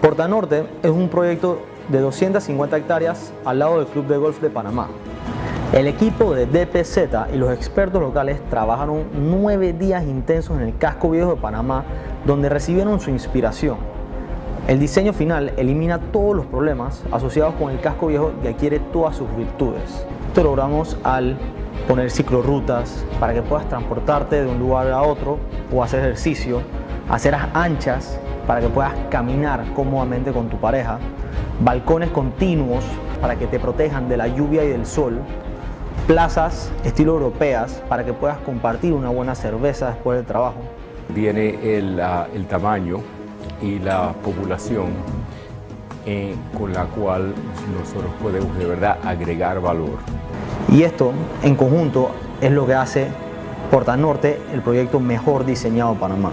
Porta Norte es un proyecto de 250 hectáreas al lado del Club de Golf de Panamá. El equipo de DPZ y los expertos locales trabajaron nueve días intensos en el casco viejo de Panamá donde recibieron su inspiración. El diseño final elimina todos los problemas asociados con el casco viejo y adquiere todas sus virtudes. Esto logramos al poner ciclorrutas para que puedas transportarte de un lugar a otro o hacer ejercicio, aceras anchas para que puedas caminar cómodamente con tu pareja, balcones continuos para que te protejan de la lluvia y del sol, plazas estilo europeas para que puedas compartir una buena cerveza después del trabajo. Viene el, el tamaño y la población eh, con la cual nosotros podemos de verdad agregar valor. Y esto en conjunto es lo que hace Porta Norte el proyecto mejor diseñado en Panamá.